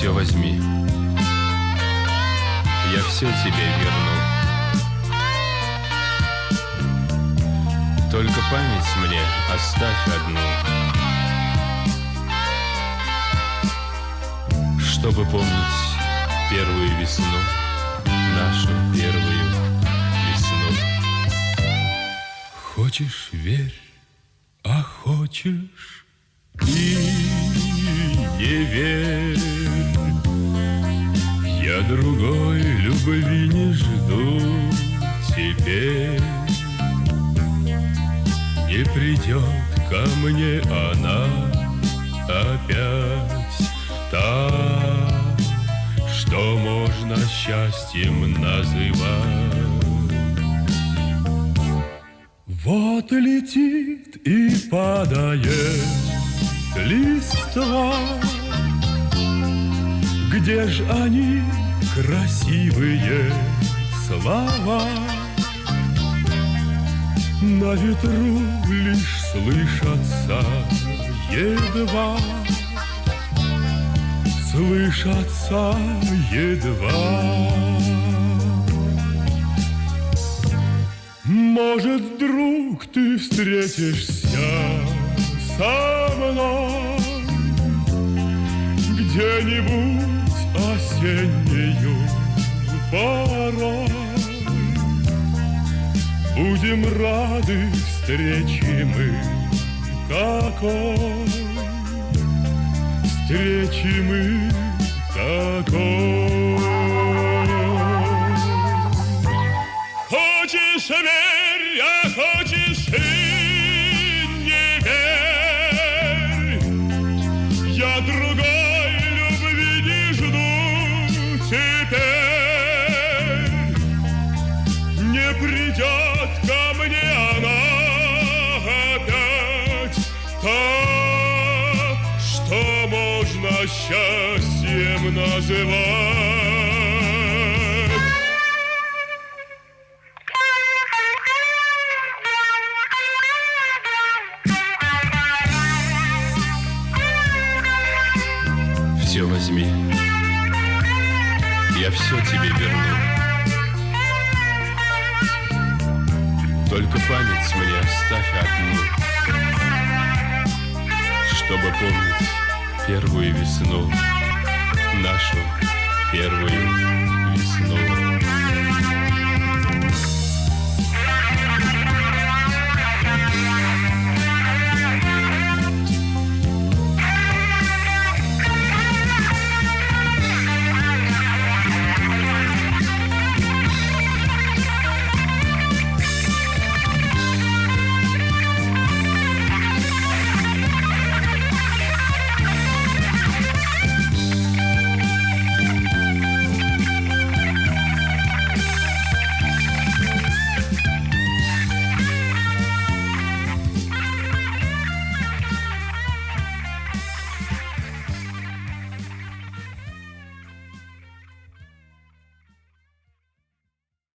Все возьми. Я все тебе верну. Только память мне оставь одну. Чтобы помнить первую весну, нашу первую весну. Хочешь — верь, а хочешь и не верь. Другой любви не жду теперь. Не придет ко мне она опять та, что можно счастьем называть. Вот летит и падает листва, Где ж они, красивые слова? На ветру лишь слышатся едва, Слышатся едва. Может, друг, ты встретишься со мной Где-нибудь осеннею порой. Будем рады встрече мы такой Встречи мы такой Не придет ко мне она опять Та, что можно счастьем называть Все возьми. Я все тебе верну. Только память мне оставь одну, Чтобы помнить первую весну, Нашу первую.